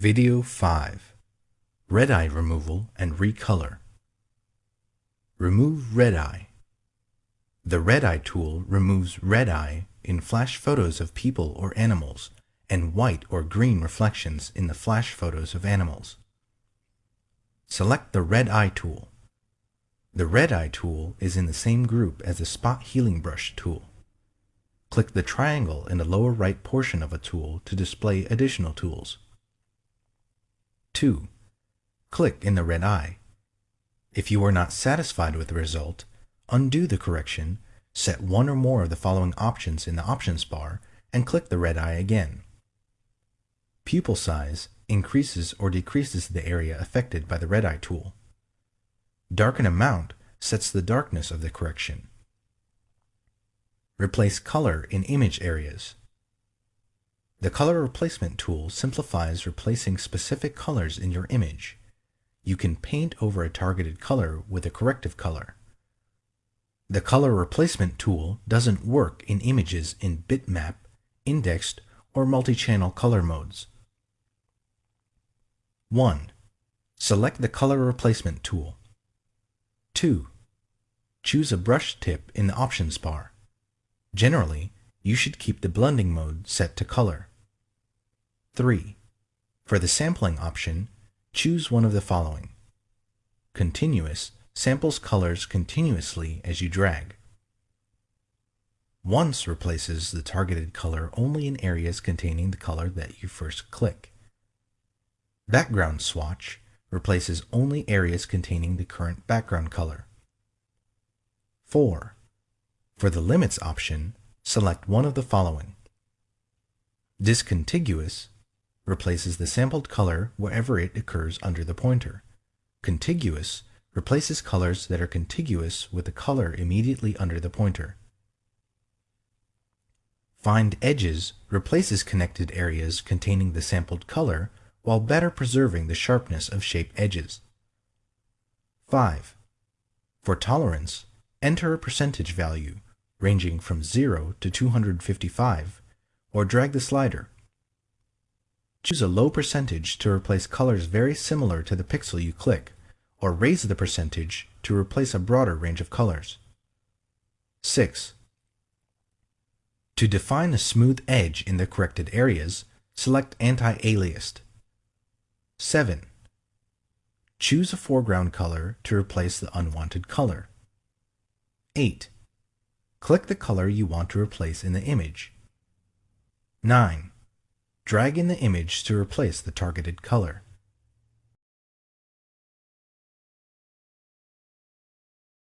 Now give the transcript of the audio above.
Video 5 Red Eye Removal and Recolor Remove red eye. The red eye tool removes red eye in flash photos of people or animals and white or green reflections in the flash photos of animals. Select the red eye tool. The red eye tool is in the same group as the spot healing brush tool. Click the triangle in the lower right portion of a tool to display additional tools. 2. Click in the red eye. If you are not satisfied with the result, undo the correction, set one or more of the following options in the options bar, and click the red eye again. Pupil size increases or decreases the area affected by the red eye tool. Darken amount sets the darkness of the correction. Replace color in image areas. The color replacement tool simplifies replacing specific colors in your image. You can paint over a targeted color with a corrective color. The color replacement tool doesn't work in images in bitmap, indexed, or multi-channel color modes. 1. Select the color replacement tool. 2. Choose a brush tip in the options bar. Generally, you should keep the blending mode set to color. 3. For the sampling option, choose one of the following. Continuous samples colors continuously as you drag. Once replaces the targeted color only in areas containing the color that you first click. Background swatch replaces only areas containing the current background color. 4. For the limits option, select one of the following. Discontiguous replaces the sampled color wherever it occurs under the pointer. Contiguous replaces colors that are contiguous with the color immediately under the pointer. Find Edges replaces connected areas containing the sampled color while better preserving the sharpness of shape edges. 5. For tolerance, enter a percentage value ranging from 0 to 255, or drag the slider. Choose a low percentage to replace colors very similar to the pixel you click, or raise the percentage to replace a broader range of colors. 6. To define a smooth edge in the corrected areas, select Anti-Aliased. 7. Choose a foreground color to replace the unwanted color. 8. Click the color you want to replace in the image. 9. Drag in the image to replace the targeted color.